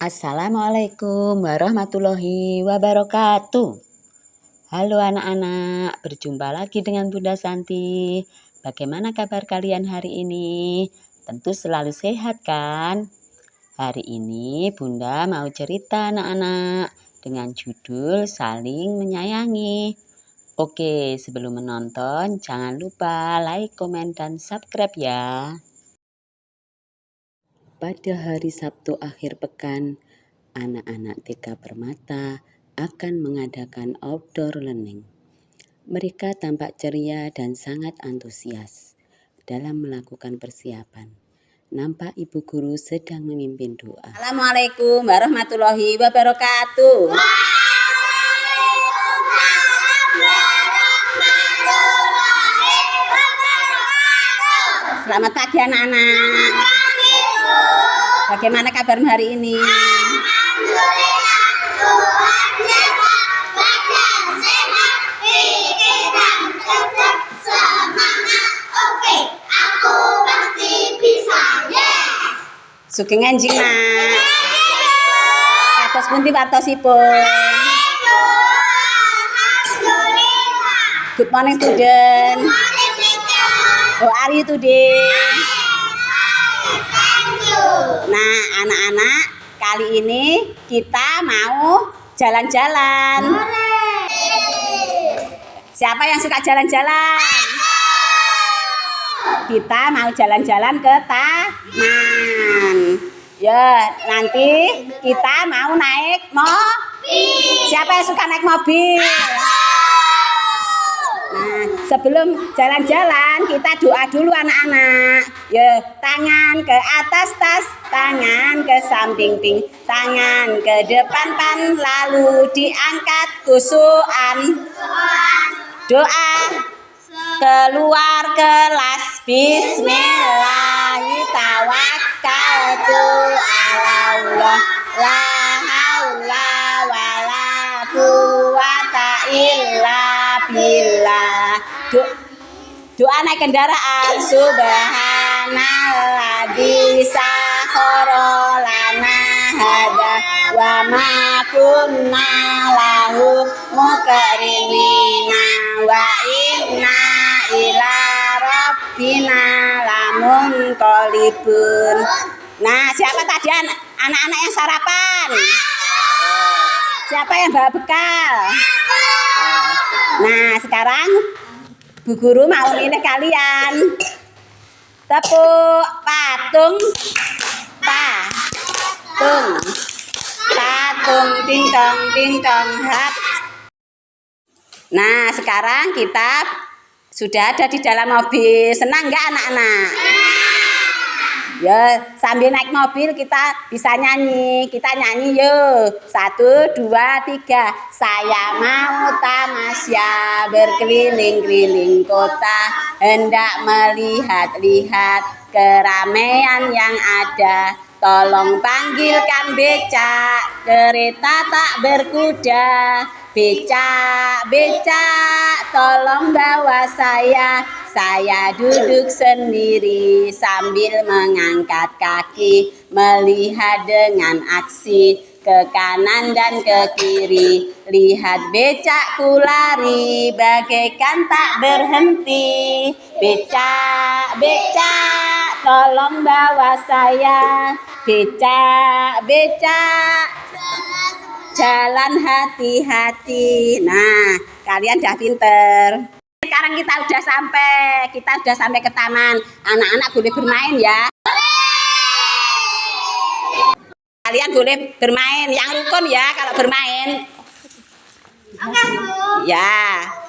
Assalamualaikum warahmatullahi wabarakatuh. Halo anak-anak, berjumpa lagi dengan Bunda Santi. Bagaimana kabar kalian hari ini? Tentu selalu sehat kan? Hari ini Bunda mau cerita anak-anak dengan judul Saling Menyayangi. Oke, sebelum menonton jangan lupa like, komen, dan subscribe ya. Pada hari Sabtu akhir pekan, anak-anak TK Permata akan mengadakan outdoor learning. Mereka tampak ceria dan sangat antusias dalam melakukan persiapan. Nampak ibu guru sedang memimpin doa. Assalamualaikum warahmatullahi wabarakatuh. Selamat pagi anak-anak. Bagaimana kabarmu hari ini? Sugeng anjing nak. Atas pundi wartosipun. Good morning student. How are you today? Nah, anak-anak, kali ini kita mau jalan-jalan. Siapa yang suka jalan-jalan? Kita mau jalan-jalan ke taman. Ya, nanti kita mau naik mobil. Siapa yang suka naik mobil? Sebelum jalan-jalan kita doa dulu anak-anak. Ya, tangan ke atas tas, tangan ke samping ting, tangan ke depan pan, lalu diangkat kusuan. Doa keluar kelas Bismillahirrahmanirrahim. Doa naik kendaraan subhanalladzi sakhara lana hada wa ma kunna lahu muqrinina wa inna ila rabbina lamun qalibun Nah, siapa tadi anak-anak yang sarapan? Siapa yang bawa bekal? Nah, sekarang Bu Guru mau ini kalian. Tepuk patung patung patung tingtong tingtong hap. Nah, sekarang kita sudah ada di dalam mobil. Senang nggak anak-anak? Ya, sambil naik mobil kita bisa nyanyi. Kita nyanyi yuk. Satu, dua, tiga. Saya mau tamasya berkeliling-keliling kota. Hendak melihat-lihat keramaian yang ada. Tolong panggilkan becak, kereta tak berkuda. Becak, becak, tolong bawa saya saya duduk sendiri sambil mengangkat kaki, melihat dengan aksi ke kanan dan ke kiri. Lihat becakku lari bagaikan tak berhenti. Becak, becak, tolong bawa saya. Becak, becak, jalan hati-hati. Nah, kalian dah pinter. Sekarang kita udah sampai kita udah sampai ke taman. Anak-anak boleh bermain ya. Kalian boleh bermain. Yang rukun ya kalau bermain. Oke bu. Ya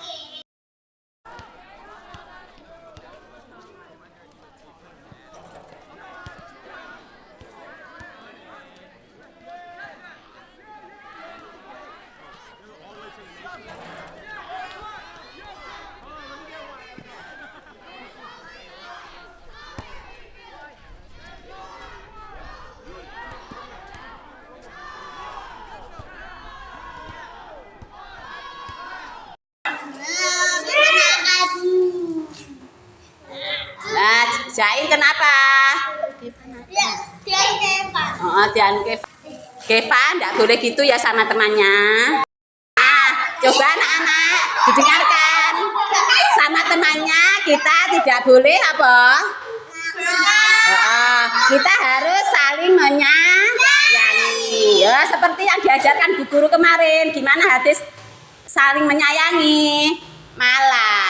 Jain kenapa? Ya, dia Oh, dian ke Geva enggak boleh gitu ya sama temannya. Nah, coba anak-anak didengarkan. Sama temannya kita tidak boleh apa? Uh, kita harus saling menyayangi. Ya, seperti yang diajarkan Bu Guru kemarin. Gimana hadis saling menyayangi? Malayarham.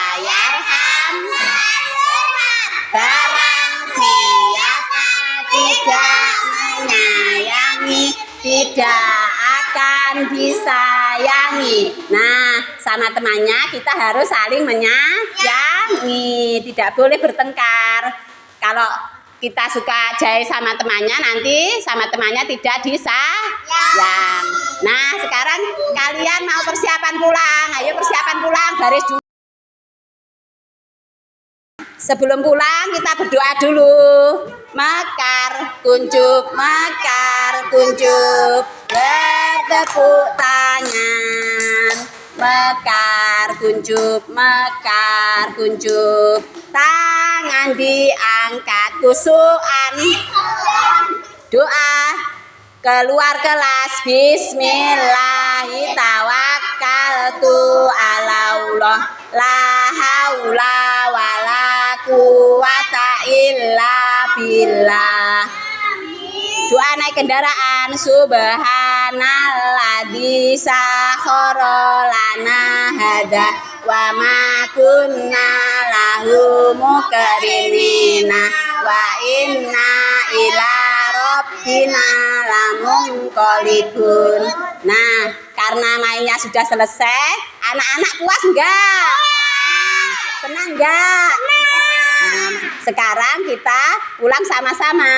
Tidak akan disayangi. Nah, sama temannya kita harus saling menyayangi, tidak boleh bertengkar. Kalau kita suka jahit sama temannya nanti sama temannya tidak disayang. Nah, sekarang kalian mau persiapan pulang. Ayo persiapan pulang, baris dulu. Sebelum pulang kita berdoa dulu. Mekar, kuncup, mekar, kuncup. Bertepuk tangan. Mekar, kuncup, mekar, kuncup. Tangan diangkat, kusukan. Doa keluar kelas Bismillahirrahmanirrahim ala Allah la naik kendaraan subhanalladzi sakhara lana hada wa ma kunna lahu mukrinina wa inna ila rabbina nah karena mainnya sudah selesai anak-anak puas enggak senang enggak nah, sekarang kita pulang sama-sama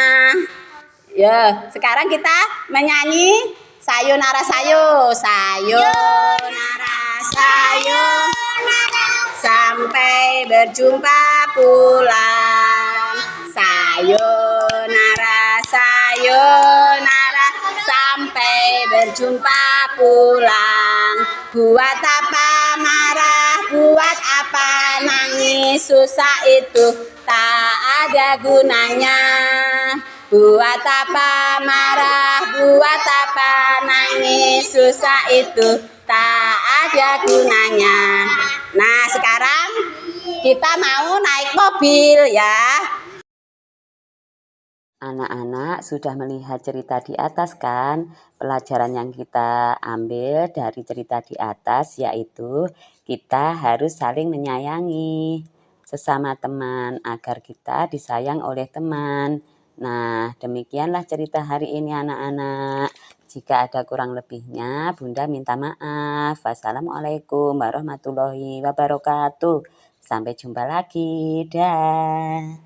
ya sekarang kita menyanyi sayonara sayo sayonara sayo. Sampai berjumpa pulang. Sayonara sayonara. Sampai berjumpa pulang. Buat apa marah? Buat apa nangis? Susah itu tak ada gunanya buat apa marah buat apa nangis susah itu tak ada gunanya nah sekarang kita mau naik mobil ya Anak-anak sudah melihat cerita di atas kan? Pelajaran yang kita ambil dari cerita di atas yaitu kita harus saling menyayangi sesama teman agar kita disayang oleh teman. Nah, demikianlah cerita hari ini anak-anak. Jika ada kurang lebihnya, Bunda minta maaf. Wassalamualaikum warahmatullahi wabarakatuh. Sampai jumpa lagi. Dah.